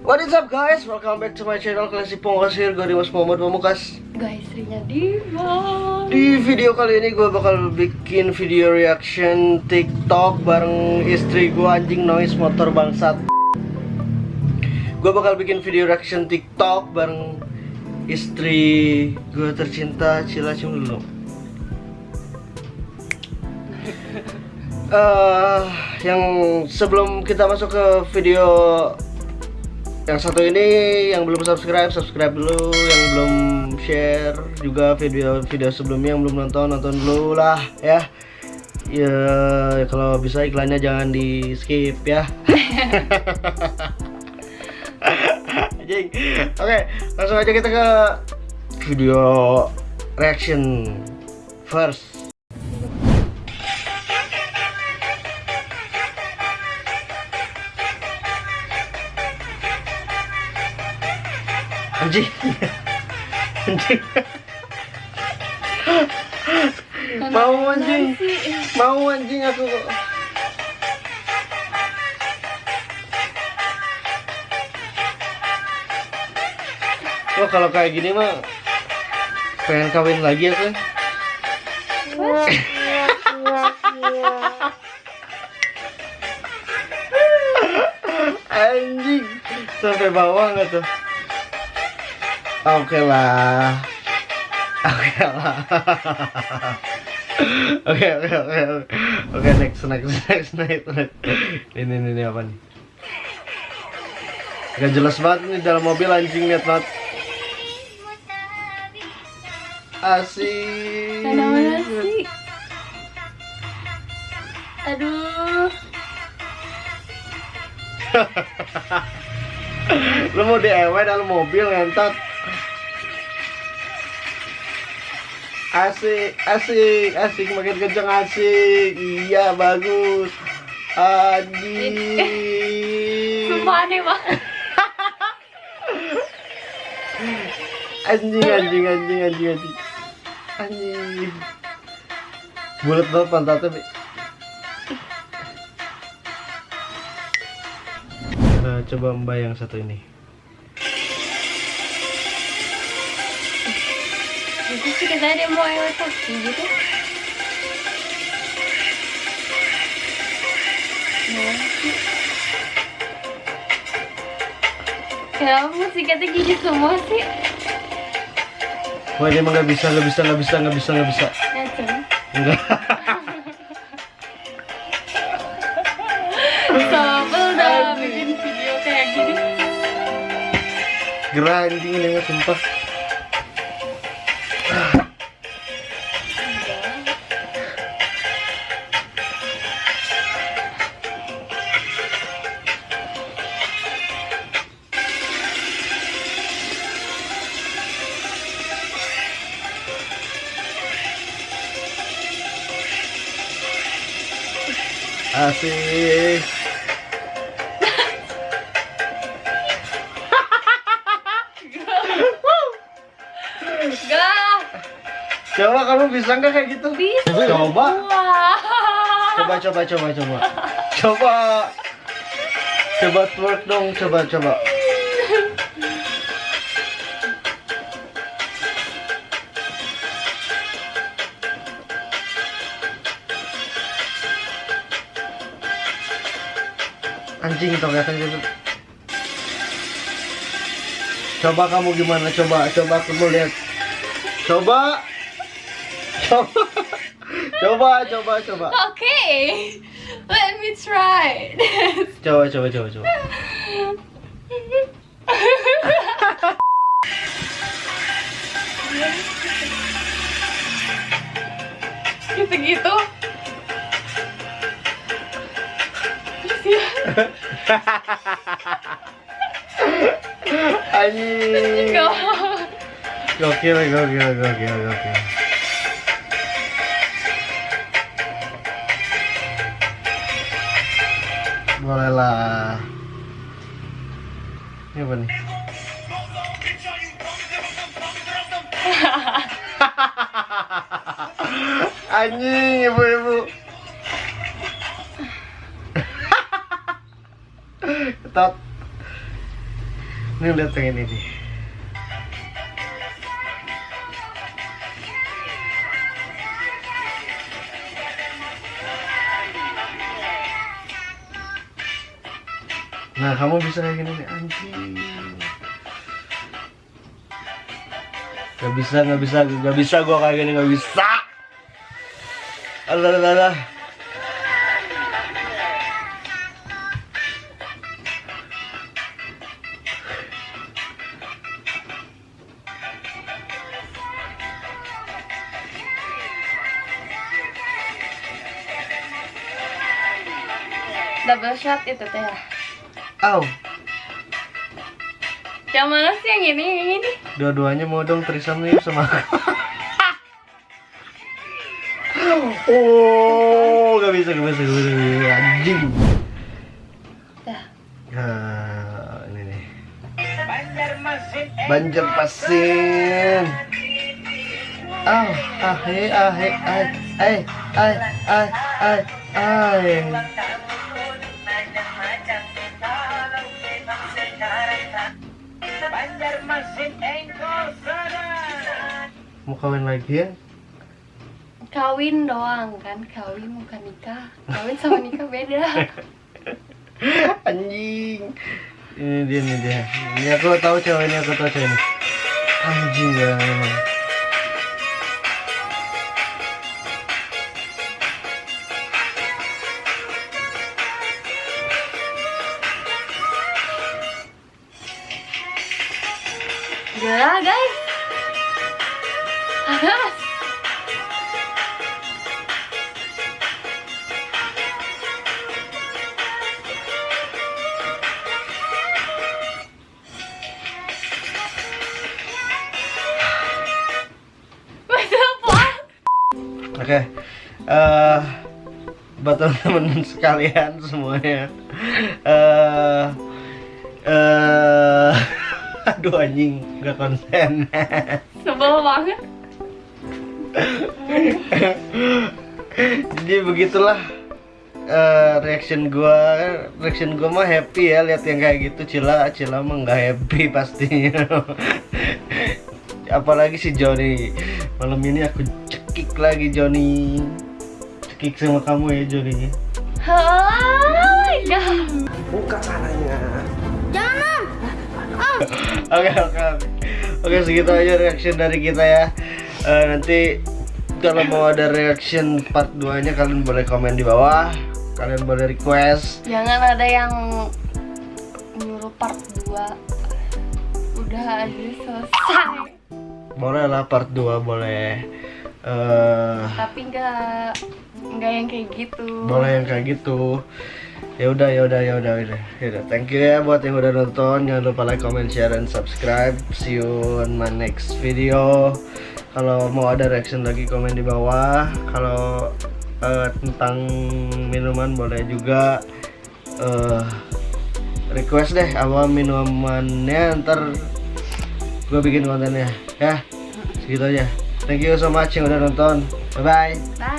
What is up guys? Welcome back to my channel Klasik Pongkas here Gue Dimas Muhammad Pamukas Guys, istrinya Diva. Di video kali ini gue bakal bikin video reaction TikTok Bareng istri gue anjing noise motor bangsat Gue bakal bikin video reaction TikTok Bareng istri gue tercinta Cila cium dulu Eh, yang sebelum kita masuk ke video yang satu ini yang belum subscribe subscribe dulu. Yang belum share juga video-video sebelumnya yang belum nonton nonton dulu lah ya. Ya kalau bisa iklannya jangan di skip ya. Oke langsung aja kita ke video reaction first anjing. Anjing. Mau anjing? mau anjing aku Wah kalau kayak gini mah pengen kawin lagi ya kan? Anjing. Sampai bawah nggak tuh? Oke lah. Oke lah. Oke oke oke oke. Next next next next next. Ini ini, ini apa nih? Gak jelas banget nih dalam mobil anjing lihat banget. Asik. Mana sih? Aduh. Lu mau DIY dalam mobil ngentot. Asik, asik, asik makin kenceng asik. Iya, bagus. Anjing. Sumpah aneh banget. Anjing, anjing, anjing, anjing, anjing. Anjing. Bulat banget pantatnya, Bi. Nah, coba mbak yang satu ini. Sih katanya dia mau lewat kaki gitu. Nah, sih. Kenapa musiknya gini semua sih? Wah, dia emang nggak bisa, nggak bisa, nggak bisa, nggak bisa, nggak bisa. Enggak. Sobel dah bikin video kayak gini. Gerah ini nggak sumpah. Asik. Gak. Coba kamu bisa nggak kayak gitu? Bisa. Coba. Wah. Coba, coba, coba, coba. Coba. Coba twerk dong, coba, coba. Anjing tau gak gitu. Coba kamu gimana? Coba, coba kamu lihat. Coba. Coba. Coba, coba, coba. Okay, let me try. Coba, coba, coba, coba. Gitu-gitu. Anjing. go. Gokil, gokil, gokil, gokil. Boleh lah. Ini apa nih? Anjing, ibu-ibu. Ketat. Ini lihat yang ini nih. Nah, kamu bisa kayak gini nih, anjing. Gak bisa, gak bisa, gak bisa gua kayak gini, gak bisa. Alah, alah, alah. Double shot itu teh. Au, Yang mana sih yang ini? Yang ini? dua-duanya mau dong threesome nih sama aku. oh, gak bisa, gak bisa, gak bisa, gak bisa. anjing. Nah, ini nih. Banjar Pasin. Ah, ah, eh, ah, eh, ay, ay, ay, ay, ay, ay. Mau kawin lagi ya? Kawin doang kan, kawin bukan nikah. Kawin sama nikah beda. Anjing. Ini dia, ini dia. Ini aku tahu cewek ini, aku tahu cewek ini. Anjing ya memang. Gila guys. Panas. Masa apa? Oke. Eh buat teman-teman sekalian semuanya. Eh eh aduh anjing nggak konsen. Sebel banget. Jadi begitulah eh, reaction gua. Reaction gua mah happy ya lihat yang kayak gitu. Cila Cila mah nggak happy pastinya. Apalagi si Joni. Malam ini aku cekik lagi Joni. Cekik sama kamu ya Joni Oh my god. buka caranya. Jangan. Oke oke oke. Oke segitu aja reaction dari kita ya. Eh, nanti kalau mau ada reaction part 2 nya kalian boleh komen di bawah. Kalian boleh request. Jangan ada yang nyuruh part 2 Udah aja selesai. Boleh lah part 2 boleh. Eh Tapi nggak nggak yang kayak gitu. boleh yang kayak gitu. Ya udah ya udah ya udah ya udah. Ya udah thank you ya buat yang udah nonton. Jangan lupa like comment share and subscribe. See you on my next video kalau mau ada reaction lagi komen di bawah. Kalau eh, tentang minuman boleh juga eh request deh apa minumannya. Ntar gue bikin kontennya ya. Segitu aja. Thank you so much yang udah nonton. Bye bye Bye